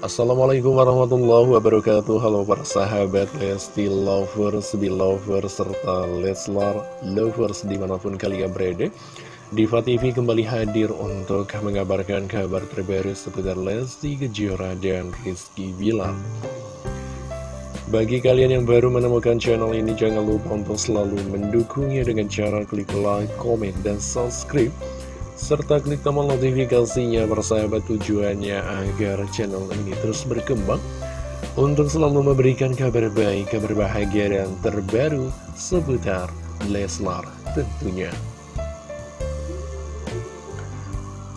Assalamualaikum warahmatullahi wabarakatuh. Halo para sahabat Lesti Lovers, Belovers, serta Leslar Lovers di mana pun kalian berada. Diva TV kembali hadir untuk mengabarkan kabar terbaru seputar Lesti Kejora dan Rizky Bilar. Bagi kalian yang baru menemukan channel ini jangan lupa untuk selalu mendukungnya dengan cara klik like, comment, dan subscribe serta klik tombol notifikasinya bersahabat tujuannya agar channel ini terus berkembang untuk selalu memberikan kabar baik, kabar bahagia dan terbaru seputar Leslar tentunya.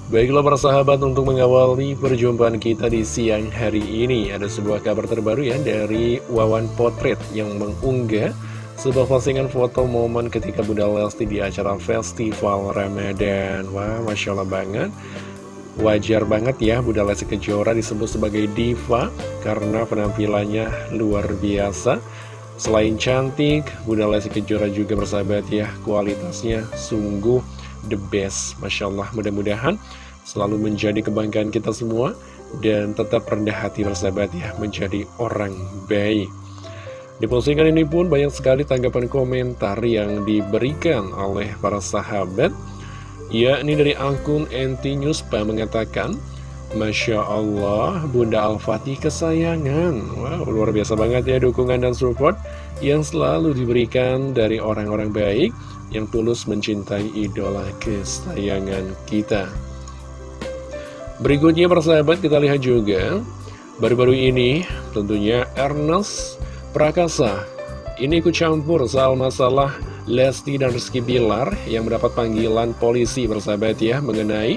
Baiklah para sahabat untuk mengawali perjumpaan kita di siang hari ini Ada sebuah kabar terbaru ya dari Wawan Potret yang mengunggah sebuah postingan foto momen ketika Bunda Lesti di acara Festival Ramadan. Wah, Masya Allah banget. Wajar banget ya Bunda Lesti Kejora disebut sebagai diva Karena penampilannya luar biasa. Selain cantik, Bunda Lesti Kejora juga bersahabat ya Kualitasnya sungguh the best. Masya Allah mudah-mudahan selalu menjadi kebanggaan kita semua Dan tetap rendah hati bersahabat ya Menjadi orang baik di postingan ini pun banyak sekali tanggapan komentar yang diberikan oleh para sahabat yakni dari akun NT Newspa mengatakan Masya Allah Bunda Al-Fatih kesayangan. Wow luar biasa banget ya dukungan dan support Yang selalu diberikan dari orang-orang baik Yang tulus mencintai idola kesayangan kita. Berikutnya persahabat kita lihat juga. Baru-baru ini tentunya Ernest Prakasa ini ikut campur soal masalah Lesti dan Rizky Bilar yang mendapat panggilan polisi bersahabat ya mengenai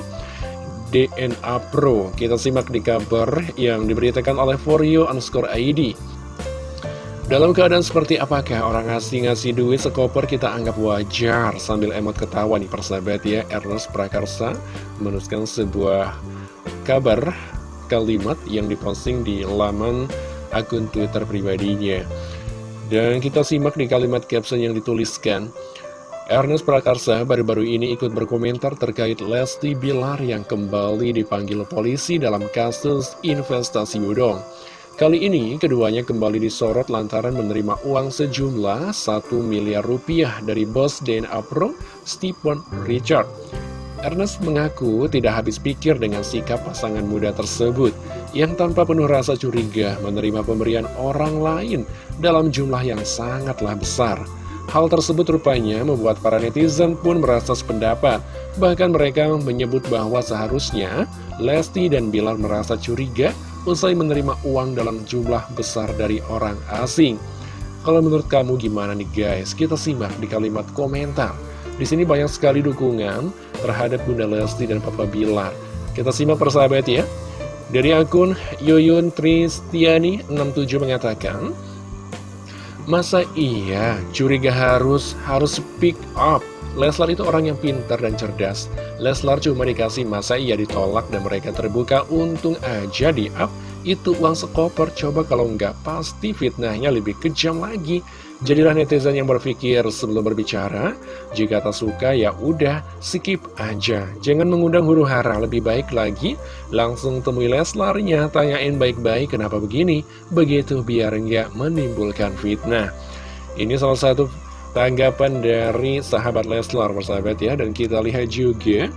DNA Pro. Kita simak di kabar yang diberitakan oleh Forio underscore ID. Dalam keadaan seperti apakah orang asing ngasih duit sekoper kita anggap wajar sambil emot ketawa nih persahabat ya Ernest Prakarsa menuliskan sebuah kabar kalimat yang diposting di laman akun Twitter pribadinya. Dan kita simak di kalimat caption yang dituliskan. Ernest Prakarsa baru-baru ini ikut berkomentar terkait Lesti Bilar yang kembali dipanggil polisi dalam kasus investasi bodong. Kali ini keduanya kembali disorot lantaran menerima uang sejumlah 1 miliar rupiah dari bos DNA Pro, Stephen Richard. Ernest mengaku tidak habis pikir dengan sikap pasangan muda tersebut yang tanpa penuh rasa curiga menerima pemberian orang lain dalam jumlah yang sangatlah besar. Hal tersebut rupanya membuat para netizen pun merasa sependapat. Bahkan mereka menyebut bahwa seharusnya Lesti dan Bilar merasa curiga usai menerima uang dalam jumlah besar dari orang asing. Kalau menurut kamu gimana nih guys? Kita simak di kalimat komentar. Di sini banyak sekali dukungan terhadap Bunda Lesti dan Papa Bilar. Kita simak persahabat ya. Dari akun Yoyun Tristiani 67 mengatakan, Masa iya curiga harus harus speak up Leslar itu orang yang pintar dan cerdas Leslar cuma dikasih masa iya ditolak dan mereka terbuka Untung aja di up Itu uang sekoper Coba kalau nggak pasti fitnahnya lebih kejam lagi. Jadilah netizen yang berpikir sebelum berbicara, jika tak suka ya udah skip aja. Jangan mengundang huru hara, lebih baik lagi. Langsung temui Leslarnya, tanyain baik-baik kenapa begini, begitu biar nggak menimbulkan fitnah. Ini salah satu tanggapan dari sahabat Leslar persahabat ya, dan kita lihat juga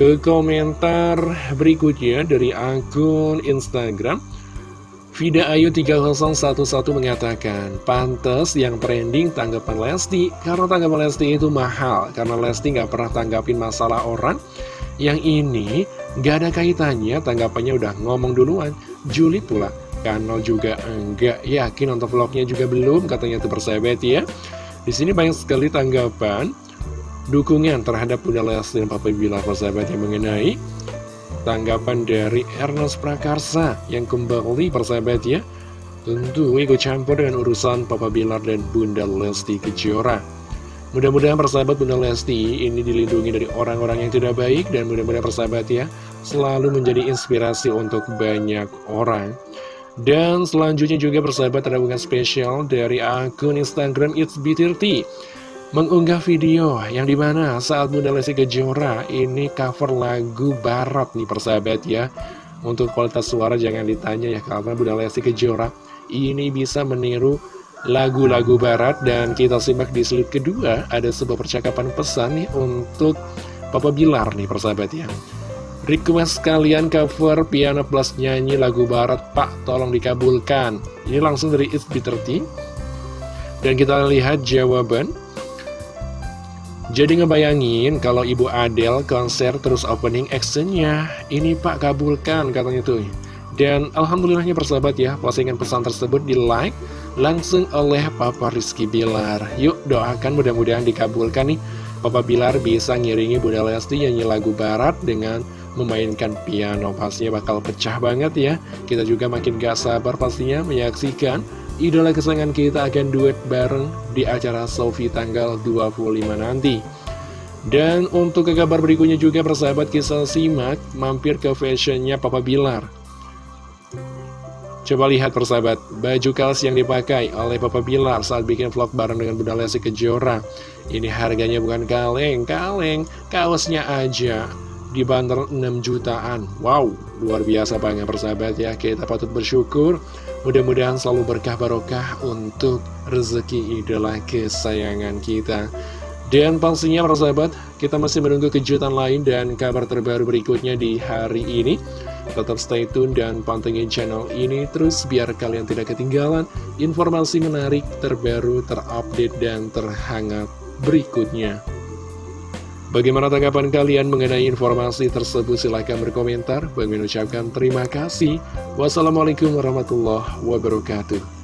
ke komentar berikutnya dari akun Instagram Vida Ayu 3011 mengatakan, pantas yang trending tanggapan Lesti, karena tanggapan Lesti itu mahal, karena Lesti nggak pernah tanggapin masalah orang. Yang ini nggak ada kaitannya, tanggapannya udah ngomong duluan, Juli pula. Kanal juga enggak yakin untuk vlognya juga belum, katanya itu persahabat ya. Di sini banyak sekali tanggapan, dukungan terhadap Bunda Lesti dan Papa Bilar persahabat yang mengenai tanggapan dari Ernest Prakarsa yang kembali persahabat ya. Tentu ikut campur dengan urusan Papa Bilar dan Bunda Lesti Kejora. Mudah-mudahan persahabat Bunda Lesti ini dilindungi dari orang-orang yang tidak baik dan mudah-mudahan persahabat ya selalu menjadi inspirasi untuk banyak orang. Dan selanjutnya juga persahabat ada spesial dari akun Instagram It's B30 mengunggah video yang di mana saat Bunda Lesti Kejora ini cover lagu barat nih persahabat ya. Untuk kualitas suara jangan ditanya ya Karena Bunda Lesti Kejora ini bisa meniru lagu-lagu barat Dan kita simak di slide kedua Ada sebuah percakapan pesan nih untuk Papa Bilar nih persahabat ya. Request kalian cover Piano Plus nyanyi lagu barat Pak tolong dikabulkan. Ini langsung dari It's B30 Dan kita lihat jawaban jadi ngebayangin kalau Ibu Adele konser terus opening actionnya? Ini Pak kabulkan katanya tuh. Dan Alhamdulillahnya persahabat ya Postingan pesan tersebut di like Langsung oleh Papa Rizky Bilar. Yuk doakan mudah-mudahan dikabulkan nih. Papa Bilar bisa ngiringi Bunda Lesti nyanyi lagu barat dengan memainkan piano. Pastinya bakal pecah banget ya. Kita juga makin gak sabar pastinya menyaksikan idola kesayangan kita akan duet bareng di acara Sofi tanggal 25 nanti. Dan untuk ke kabar berikutnya juga persahabat kisah simak mampir ke fashionnya Papa Bilar. Coba lihat persahabat, baju kaos yang dipakai oleh Papa Bilar saat bikin vlog bareng dengan Bunda Lesti Kejora. Ini harganya bukan kaleng, kaleng, kaosnya aja dibanderol 6 jutaan. Wow, luar biasa banget persahabat ya. Kita patut bersyukur Mudah-mudahan selalu berkah barokah untuk rezeki idola kesayangan kita. Dan pastinya para sahabat, kita masih menunggu kejutan lain dan kabar terbaru berikutnya di hari ini. Tetap stay tune dan pantengin channel ini terus biar kalian tidak ketinggalan informasi menarik, terbaru, terupdate, dan terhangat berikutnya. Bagaimana tanggapan kalian mengenai informasi tersebut? Silahkan berkomentar. Bagi mengucapkan terima kasih. Wassalamualaikum warahmatullahi wabarakatuh.